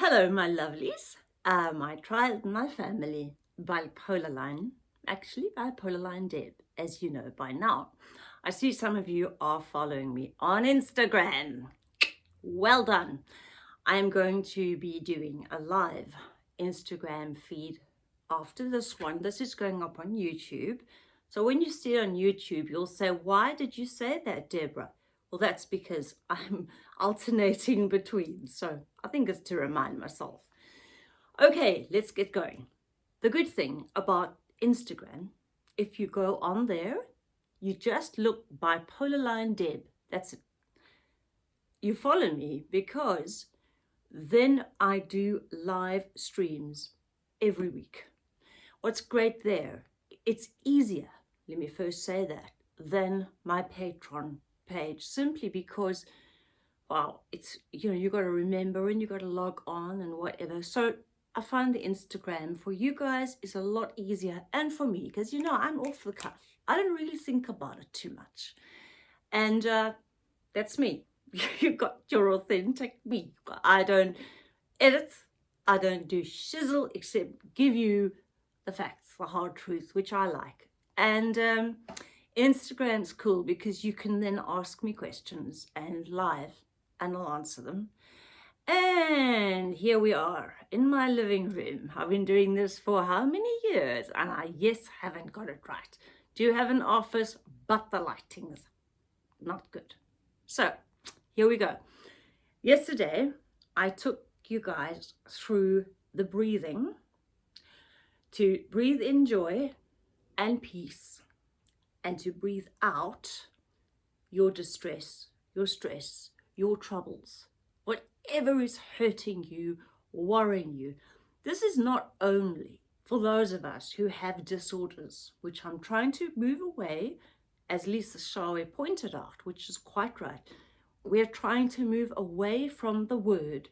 Hello, my lovelies, uh, my tribe, my family, bipolar line, actually bipolar line Deb, as you know by now. I see some of you are following me on Instagram. Well done. I am going to be doing a live Instagram feed after this one. This is going up on YouTube. So when you see it on YouTube, you'll say, why did you say that, Deborah? Well, that's because I'm alternating between. So I think it's to remind myself. Okay, let's get going. The good thing about Instagram, if you go on there, you just look bipolar line Deb. That's it. You follow me because then I do live streams every week. What's great there, it's easier, let me first say that, than my Patreon page simply because well it's you know you got to remember and you got to log on and whatever. So I find the Instagram for you guys is a lot easier and for me because you know I'm off the cuff. I don't really think about it too much. And uh, that's me. You've got your authentic me. I don't edit. I don't do shizzle except give you the facts the hard truth which I like. And um, Instagram's cool because you can then ask me questions and live and I'll answer them. And here we are in my living room. I've been doing this for how many years? And I, yes, haven't got it right. Do you have an office, but the lighting's not good. So here we go. Yesterday, I took you guys through the breathing to breathe in joy and peace and to breathe out your distress, your stress, your troubles, whatever is hurting you, worrying you. This is not only for those of us who have disorders, which I'm trying to move away, as Lisa Shawe pointed out, which is quite right. We're trying to move away from the word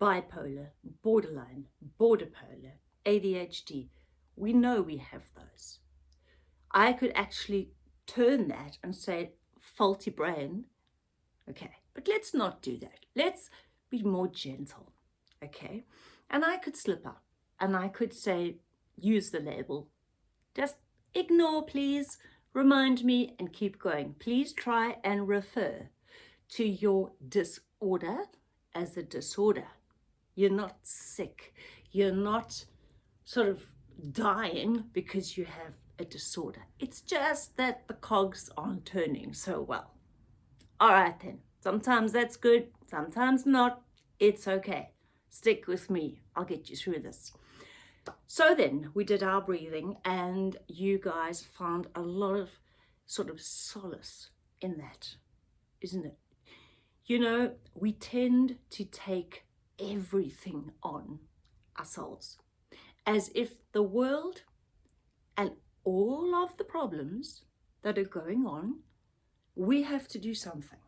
bipolar, borderline, border polar, ADHD. We know we have those. I could actually turn that and say faulty brain. Okay, but let's not do that. Let's be more gentle. Okay, and I could slip up and I could say, use the label. Just ignore, please. Remind me and keep going. Please try and refer to your disorder as a disorder. You're not sick. You're not sort of dying because you have a disorder. It's just that the cogs aren't turning so well. All right then, sometimes that's good, sometimes not. It's okay. Stick with me. I'll get you through this. So then we did our breathing and you guys found a lot of sort of solace in that, isn't it? You know, we tend to take everything on ourselves as if the world and all of the problems that are going on, we have to do something.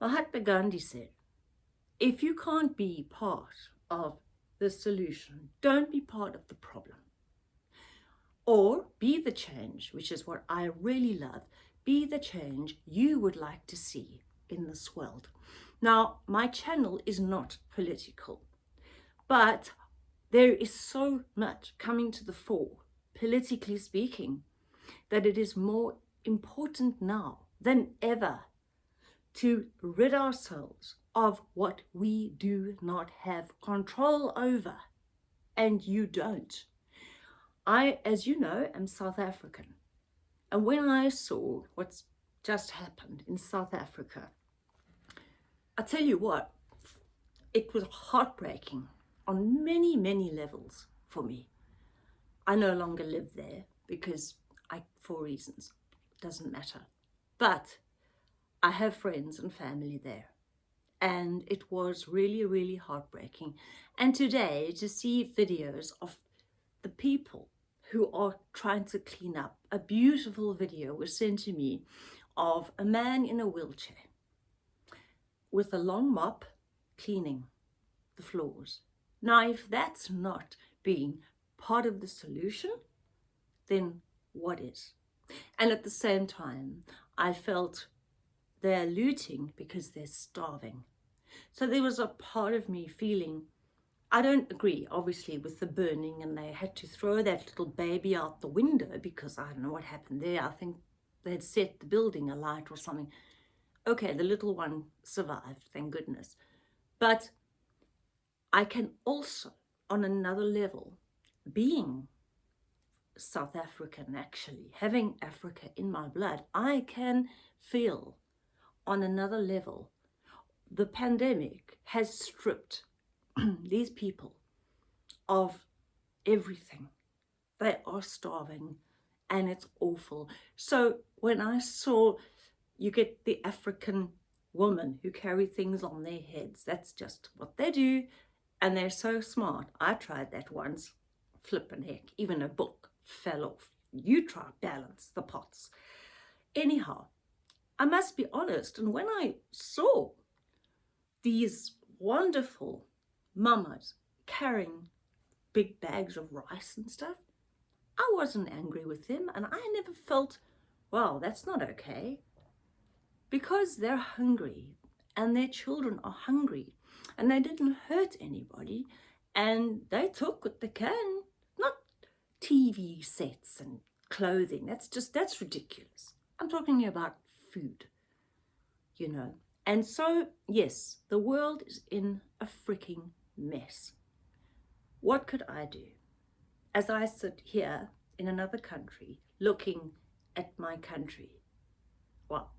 Mahatma Gandhi said, if you can't be part of the solution, don't be part of the problem. Or be the change, which is what I really love, be the change you would like to see in this world. Now, my channel is not political, but there is so much coming to the fore politically speaking, that it is more important now than ever to rid ourselves of what we do not have control over. And you don't. I, as you know, am South African. And when I saw what's just happened in South Africa, I tell you what, it was heartbreaking on many, many levels for me. I no longer live there because I, for reasons, doesn't matter. But I have friends and family there. And it was really, really heartbreaking. And today to see videos of the people who are trying to clean up. A beautiful video was sent to me of a man in a wheelchair with a long mop cleaning the floors. Now, if that's not being part of the solution, then what is? And at the same time, I felt they're looting because they're starving. So there was a part of me feeling, I don't agree, obviously, with the burning and they had to throw that little baby out the window because I don't know what happened there. I think they had set the building alight or something. Okay, the little one survived, thank goodness. But I can also, on another level, being South African actually, having Africa in my blood, I can feel on another level the pandemic has stripped these people of everything. They are starving and it's awful. So when I saw you get the African woman who carry things on their heads, that's just what they do. And they're so smart. I tried that once, flipping heck, even a book fell off. You try balance the pots. Anyhow, I must be honest, and when I saw these wonderful mamas carrying big bags of rice and stuff, I wasn't angry with them and I never felt, well, that's not okay. Because they're hungry and their children are hungry and they didn't hurt anybody and they took what they can, TV sets and clothing. That's just, that's ridiculous. I'm talking about food, you know. And so, yes, the world is in a freaking mess. What could I do? As I sit here in another country, looking at my country, well,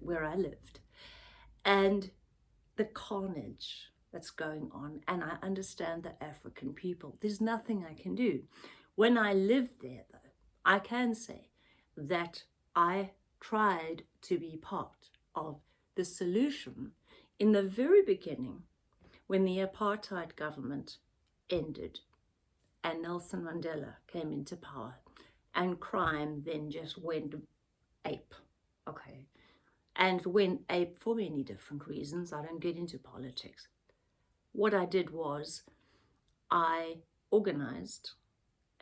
where I lived, and the carnage that's going on, and I understand the African people. There's nothing I can do. When I lived there, though, I can say that I tried to be part of the solution in the very beginning when the apartheid government ended and Nelson Mandela came into power and crime then just went ape, okay, and went ape for many different reasons. I don't get into politics. What I did was I organized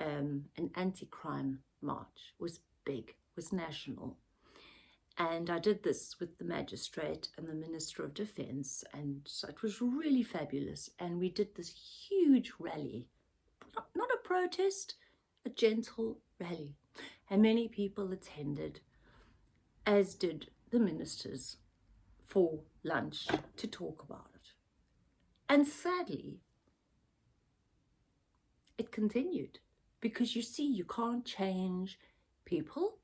um, an anti-crime march. Was big, was national. And I did this with the magistrate and the Minister of Defence and so it was really fabulous. And we did this huge rally, not, not a protest, a gentle rally. And many people attended, as did the ministers, for lunch to talk about it. And sadly, it continued because you see, you can't change people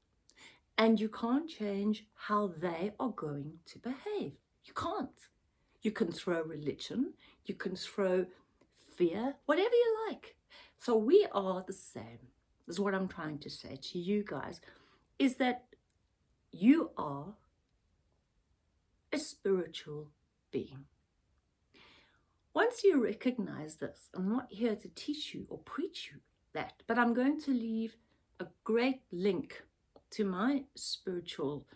and you can't change how they are going to behave. You can't. You can throw religion, you can throw fear, whatever you like. So we are the same, is what I'm trying to say to you guys, is that you are a spiritual being. Once you recognize this, I'm not here to teach you or preach you that, but I'm going to leave a great link to my spiritual,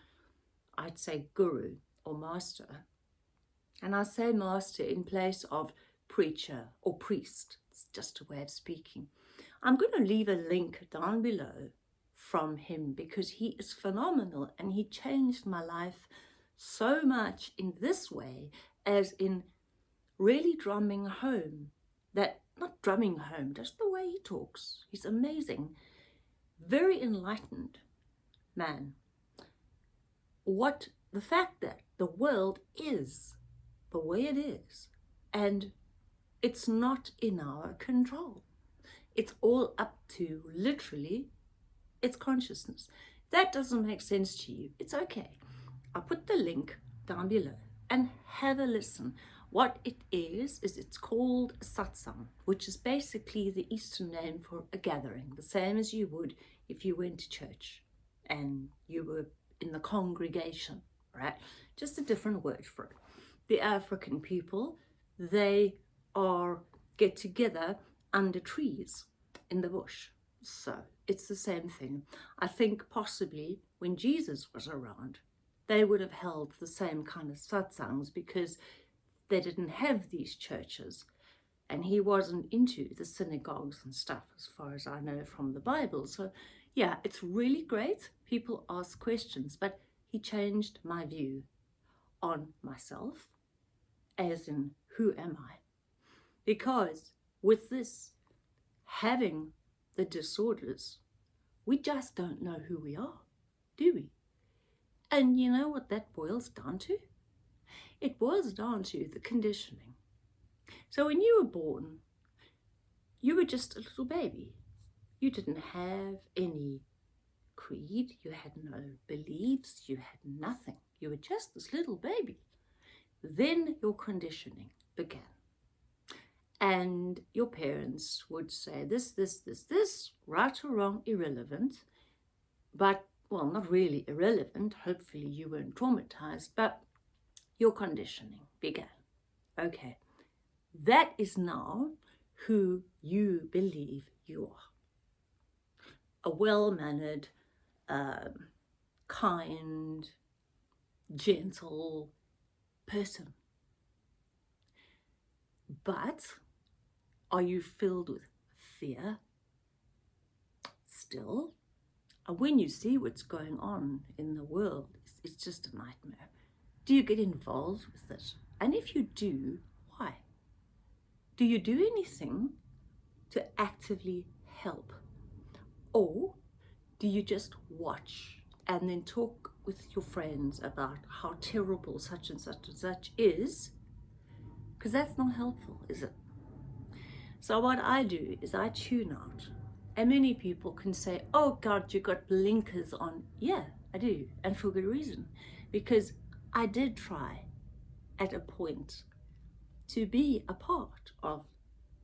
I'd say guru or master. And I say master in place of preacher or priest. It's just a way of speaking. I'm going to leave a link down below from him because he is phenomenal and he changed my life so much in this way as in really drumming home that not drumming home just the he talks he's amazing very enlightened man. What the fact that the world is the way it is and it's not in our control. It's all up to literally its consciousness. That doesn't make sense to you. It's okay. I'll put the link down below and have a listen. What it is, is it's called satsang, which is basically the Eastern name for a gathering, the same as you would if you went to church and you were in the congregation, right? Just a different word for it. The African people, they are get together under trees in the bush. So it's the same thing. I think possibly when Jesus was around, they would have held the same kind of satsangs because they didn't have these churches and he wasn't into the synagogues and stuff as far as I know from the Bible. So yeah, it's really great. People ask questions, but he changed my view on myself as in who am I? Because with this, having the disorders, we just don't know who we are, do we? And you know what that boils down to? It boils down to the conditioning. So when you were born, you were just a little baby. You didn't have any creed, you had no beliefs, you had nothing. You were just this little baby. Then your conditioning began. And your parents would say this, this, this, this, right or wrong, irrelevant. But, well, not really irrelevant. Hopefully you weren't traumatized, but your conditioning began. Okay, that is now who you believe you are. A well-mannered, um, kind, gentle person. But are you filled with fear still? And when you see what's going on in the world, it's just a nightmare. Do you get involved with it? And if you do, why? Do you do anything to actively help? Or do you just watch and then talk with your friends about how terrible such and such and such is? Because that's not helpful, is it? So what I do is I tune out. And many people can say, oh God, you got blinkers on. Yeah, I do. And for good reason. Because I did try at a point to be a part of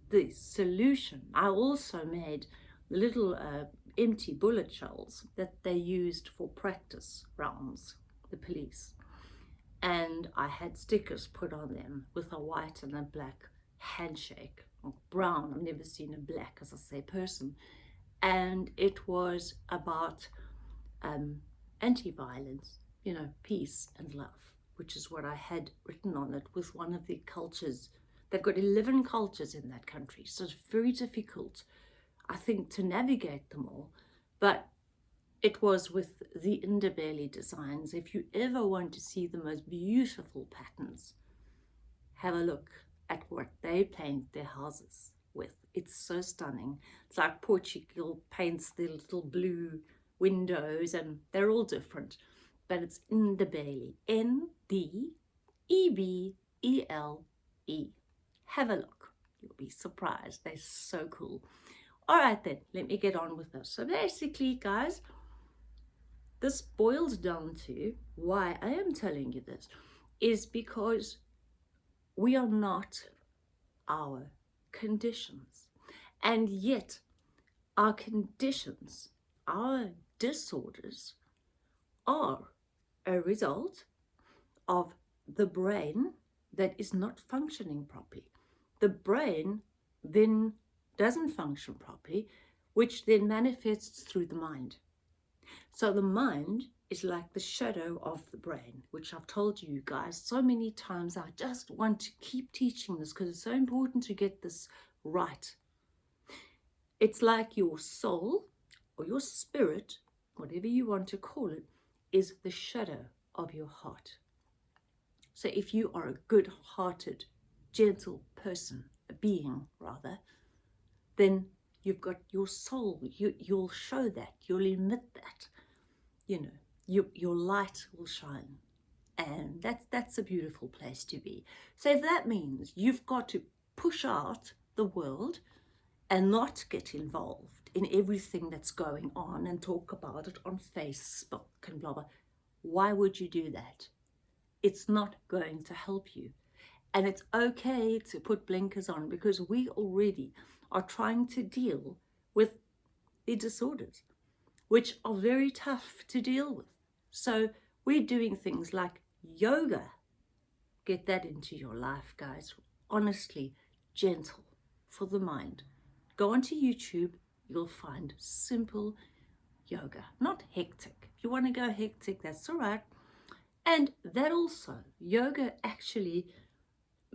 the solution. I also made little uh, empty bullet shells that they used for practice rounds, the police. And I had stickers put on them with a white and a black handshake, or brown, I've never seen a black, as I say, person. And it was about um, anti-violence you know, peace and love, which is what I had written on it with one of the cultures. They've got 11 cultures in that country, so it's very difficult, I think, to navigate them all. But it was with the Ndebele designs. If you ever want to see the most beautiful patterns, have a look at what they paint their houses with. It's so stunning. It's like Portugal paints the little blue windows and they're all different but it's Ndebele. N-D-E-B-E-L-E. Have a look. You'll be surprised. They're so cool. All right then, let me get on with this. So basically, guys, this boils down to why I am telling you this is because we are not our conditions. And yet our conditions, our disorders are a result of the brain that is not functioning properly. The brain then doesn't function properly, which then manifests through the mind. So the mind is like the shadow of the brain, which I've told you guys so many times. I just want to keep teaching this because it's so important to get this right. It's like your soul or your spirit, whatever you want to call it, is the shadow of your heart. So if you are a good-hearted, gentle person, a being rather, then you've got your soul, you, you'll show that, you'll emit that, you know, you, your light will shine. And that's, that's a beautiful place to be. So if that means you've got to push out the world and not get involved in everything that's going on and talk about it on Facebook and blah, blah. Why would you do that? It's not going to help you. And it's okay to put blinkers on because we already are trying to deal with the disorders, which are very tough to deal with. So we're doing things like yoga. Get that into your life, guys. Honestly, gentle for the mind. Go onto YouTube, you'll find simple yoga, not hectic. If you want to go hectic, that's all right. And that also, yoga actually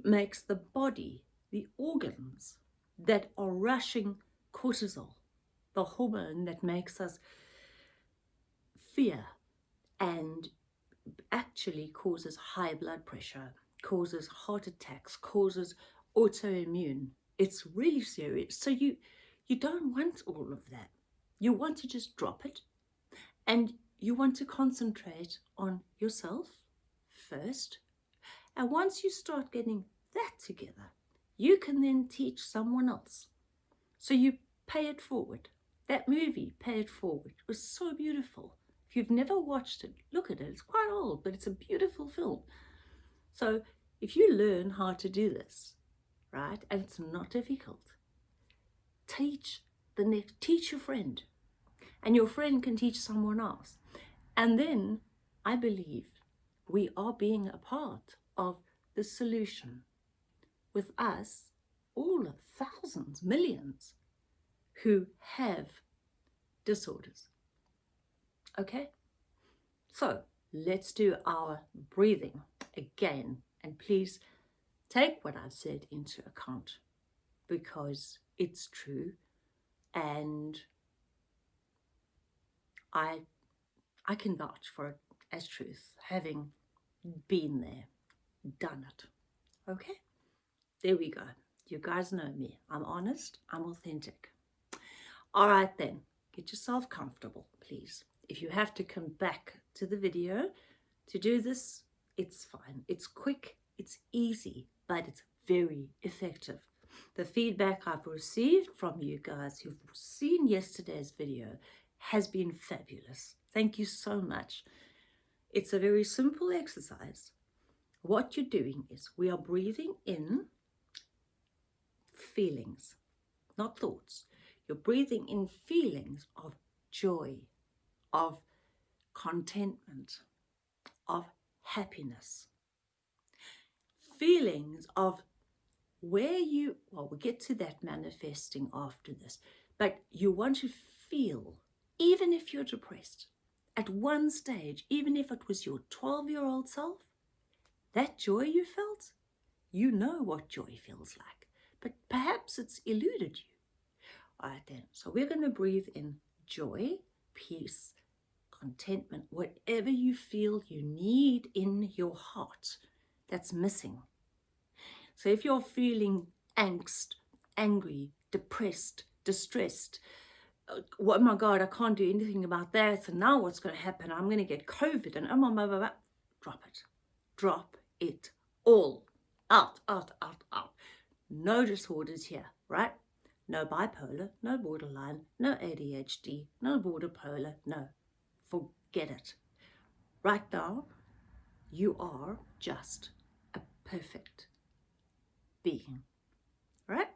makes the body, the organs that are rushing cortisol, the hormone that makes us fear and actually causes high blood pressure causes heart attacks, causes autoimmune. It's really serious. So you you don't want all of that. You want to just drop it and you want to concentrate on yourself first. And once you start getting that together, you can then teach someone else. So you pay it forward. That movie, Pay It Forward, was so beautiful. If you've never watched it, look at it. It's quite old, but it's a beautiful film. So if you learn how to do this, right, and it's not difficult, teach the next, teach your friend, and your friend can teach someone else. And then I believe we are being a part of the solution with us, all of thousands, millions who have disorders. Okay? So let's do our breathing again. And please take what I've said into account because it's true and I I can vouch for it as truth, having been there, done it. Okay? There we go. You guys know me. I'm honest, I'm authentic. All right then, get yourself comfortable, please. If you have to come back to the video to do this, it's fine. It's quick, it's easy, but it's very effective. The feedback I've received from you guys who've seen yesterday's video has been fabulous. Thank you so much. It's a very simple exercise. What you're doing is we are breathing in feelings, not thoughts. You're breathing in feelings of joy, of contentment, of happiness. Feelings of where you, well, we'll get to that manifesting after this, but you want to feel even if you're depressed, at one stage, even if it was your 12 year old self, that joy you felt, you know what joy feels like, but perhaps it's eluded you. All right, then. So we're going to breathe in joy, peace, contentment, whatever you feel you need in your heart that's missing. So if you're feeling angst, angry, depressed, distressed, uh, oh my God, I can't do anything about that. So now what's going to happen? I'm going to get COVID and oh my, my, my, drop it. Drop it all. Out, out, out, out. No disorders here, right? No bipolar, no borderline, no ADHD, no border polar, no. Forget it. Right now, you are just a perfect being. Right?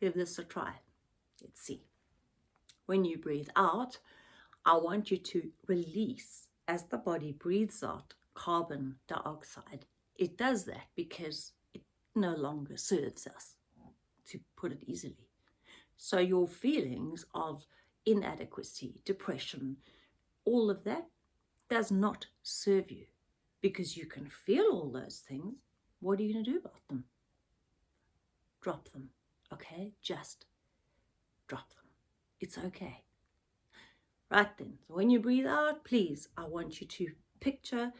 Give this a try. Let's see. When you breathe out, I want you to release as the body breathes out carbon dioxide. It does that because it no longer serves us, to put it easily. So your feelings of inadequacy, depression, all of that does not serve you because you can feel all those things. What are you going to do about them? Drop them, okay? Just drop them. It's okay. Right then, so when you breathe out, please, I want you to picture,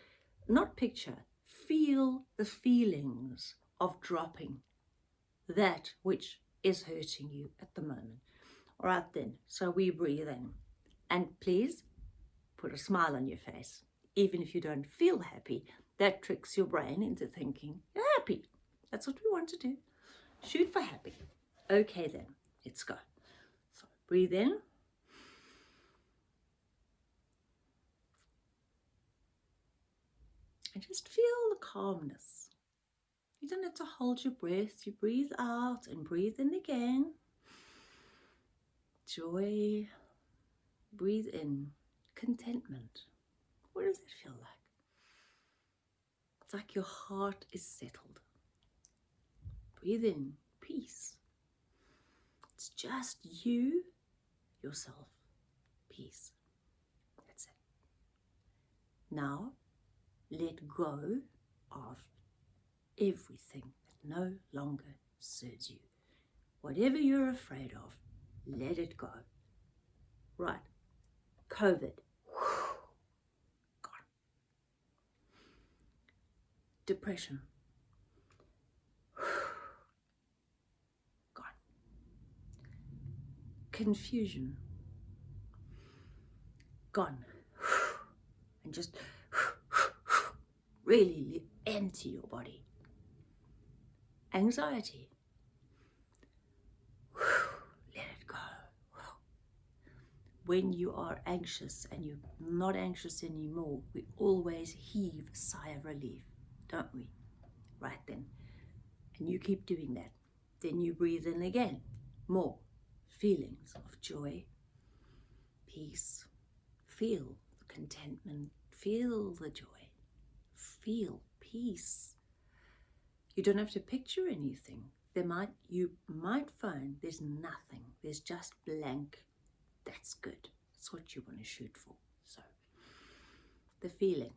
not picture, feel the feelings of dropping that which is hurting you at the moment. All right then, so we breathe in. And please put a smile on your face. Even if you don't feel happy, that tricks your brain into thinking you're happy. That's what we want to do. Shoot for happy. Okay then, let's go. So breathe in. And just feel the calmness. You don't have to hold your breath. You breathe out and breathe in again. Joy. Breathe in. Contentment. What does it feel like? It's like your heart is settled. Breathe in. Peace. It's just you yourself peace. That's it. Now, let go of everything that no longer serves you. Whatever you're afraid of, let it go. Right. COVID. Gone. depression. Gone. Confusion. Gone. And just really empty your body. Anxiety. Let it go. When you are anxious and you're not anxious anymore, we always heave a sigh of relief, don't we? Right then. And you keep doing that. Then you breathe in again. More feelings of joy, peace. Feel the contentment. Feel the joy. Feel peace. You don't have to picture anything. There might you might find there's nothing. There's just blank. That's good. That's what you want to shoot for. So the feeling,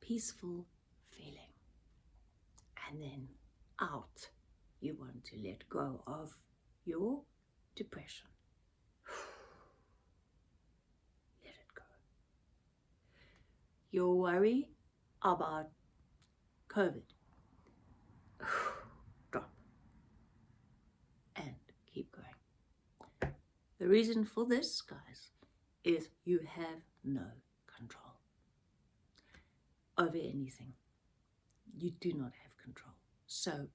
peaceful feeling. And then out, you want to let go of your depression. Let it go. Your worry about COVID. Drop. And keep going. The reason for this, guys, is you have no control over anything. You do not have control. So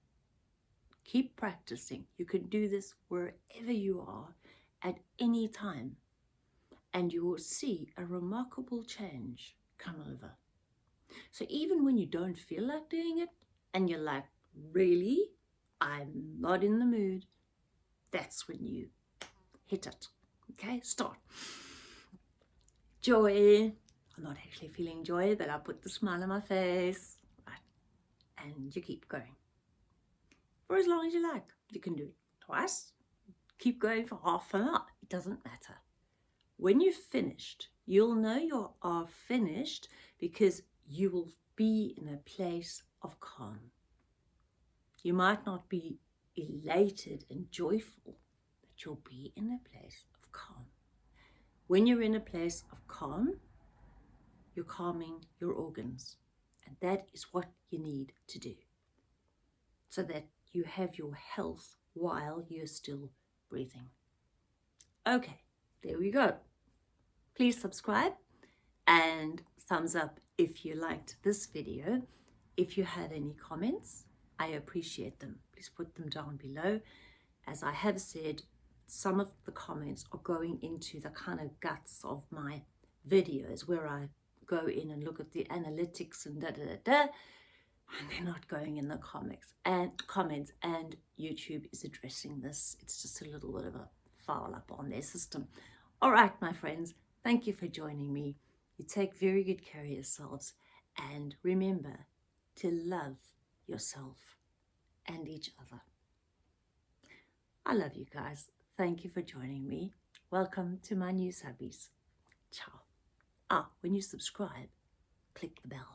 keep practicing. You can do this wherever you are at any time and you will see a remarkable change come over. So even when you don't feel like doing it and you're like, really? I'm not in the mood. That's when you hit it. Okay, start. Joy. I'm not actually feeling joy, but I put the smile on my face. Right. And you keep going. For as long as you like. You can do it twice. Keep going for half an hour. It doesn't matter. When you've finished, you'll know you are finished because you will be in a place of calm. You might not be elated and joyful, but you'll be in a place of calm. When you're in a place of calm, you're calming your organs. And that is what you need to do so that you have your health while you're still breathing. Okay, there we go. Please subscribe and thumbs up if you liked this video. If you have any comments, I appreciate them. Please put them down below. As I have said, some of the comments are going into the kind of guts of my videos where I go in and look at the analytics and da da da da and they're not going in the comics and comments and YouTube is addressing this. It's just a little bit of a foul up on their system. All right, my friends, thank you for joining me. You take very good care of yourselves and remember to love yourself and each other. I love you guys. Thank you for joining me. Welcome to my new subbies. Ciao. Ah, when you subscribe, click the bell.